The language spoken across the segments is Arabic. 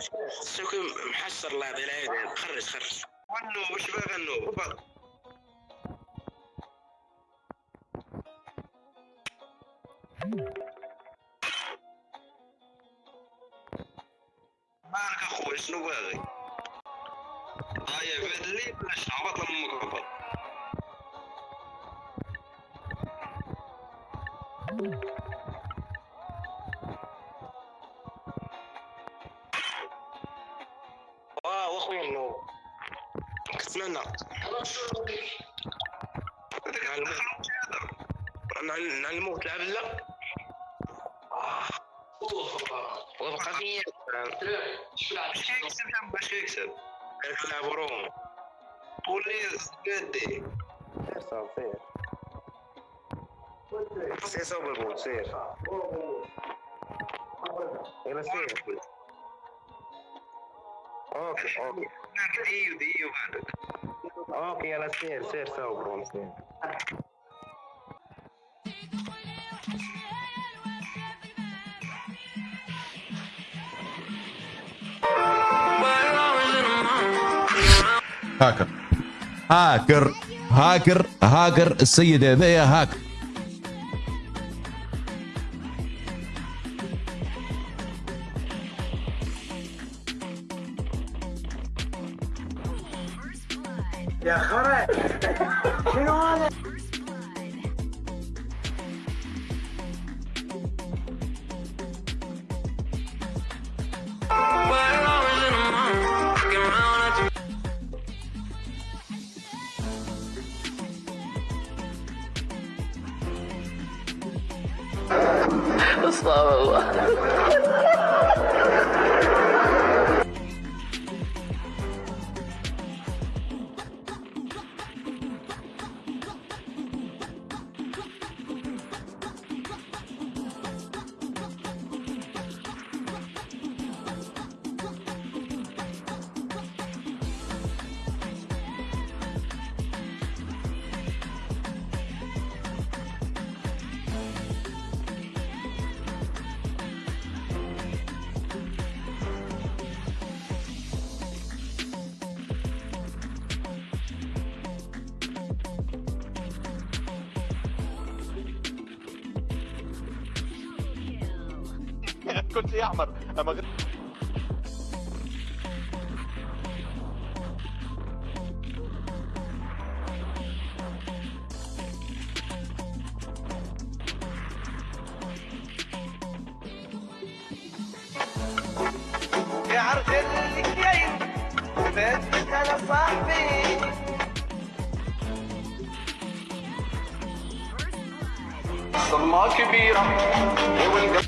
سوكي محسر لا بالعيد خرج خرج. غنوا واش باغي غنوا. فضل مالك اخويا شنو باغي؟ هيا في هاد الليل باش هبط اخويا النوب كنتمنى نعلموه. تلعب لا؟ وبقى فيا باش كيكسب جنب باش نلعبوا روم بوليس قدي سير صافي سير سير صوب البوت سير. يلا سير. أوكي أوكي ديو ديو هذاك أوكي يلا سير سير صوب روم سير هاكر هاكر هاكر هاكر السيدة slow. هاكر كنت يا احمر أما غير يا الكيس بنتك أنا صاحبي. كبيرة.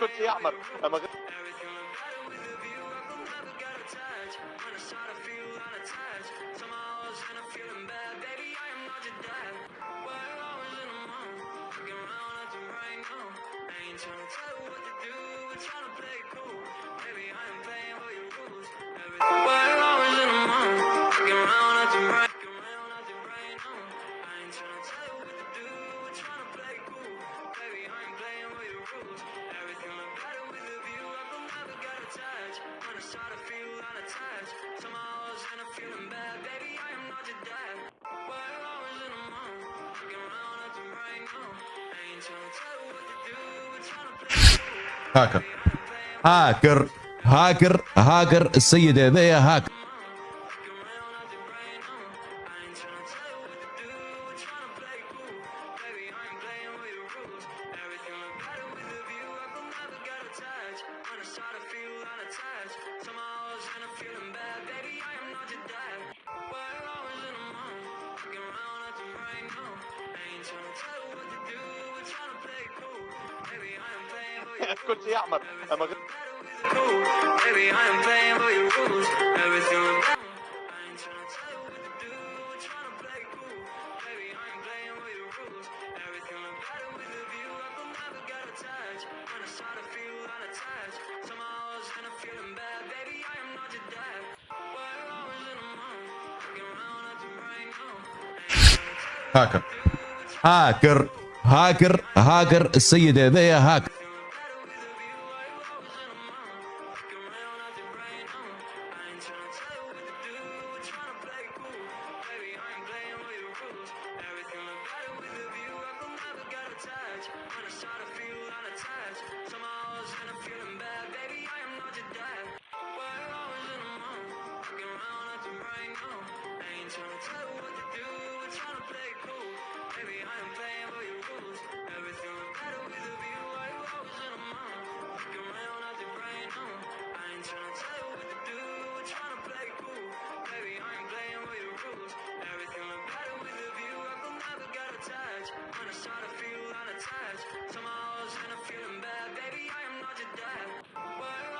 كنت يعمر اما غير rules. In the matter with the view of the never got attached When I start to feel unattached Somehow I was in a feeling bad Baby, I am not your dad Well, I was in a mom Looking around at the brain, no I ain't trying to tell what to do We're trying to play هاكر هاكر هاكر هاكر السيدة ذي هاكر gonna start to feel unattached. Gonna feel bad. Baby, I am not your dad. I was in a mind? Looking around at right now. Ain't trying to tell you what to do We're trying to play cool. Baby, I am playing for your rules. better with Cool Baby, I am playing for your rules. Better هاكر هاكر هاكر هاكر السيدة ذي هاكر right now. I ain't trying to tell you what to do, we're trying to play cool. Baby, I am playing by your rules. Everything was better with a view, I was in a mind. Looking around at there right now. Uh. I ain't trying to tell you what to do, we're trying to play cool. Baby, I ain't playing by your rules. Everything was better with a view, I could never get attached. When I started feeling unattached, somehow I was in a feeling bad. Baby, I am not your dad. Where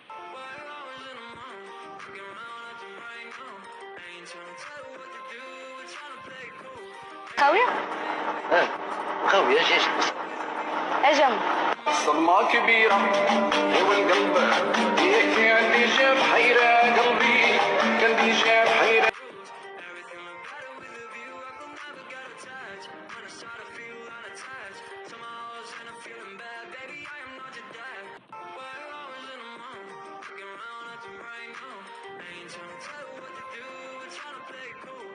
خاوية؟ آه خاوية أجي أجي أجم. صدمة كبيرة والقلب القلب. عندي جاب حيرة قلبي. عندي جاب حيرة. Cool.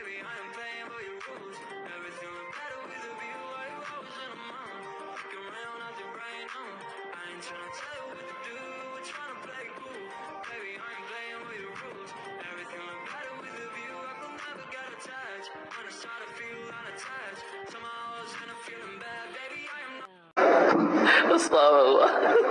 baby, I am playing by your rules. Everything was better with a view, I was in a mind. Fucking real, nothing right now. I ain't trying to tell you what to do, trying to play cool. Baby, I ain't playing by your rules. Everything was better with a view, I could never get attached. When I started feeling unattached, somehow I was kind of feeling bad, baby, I am not. Slow.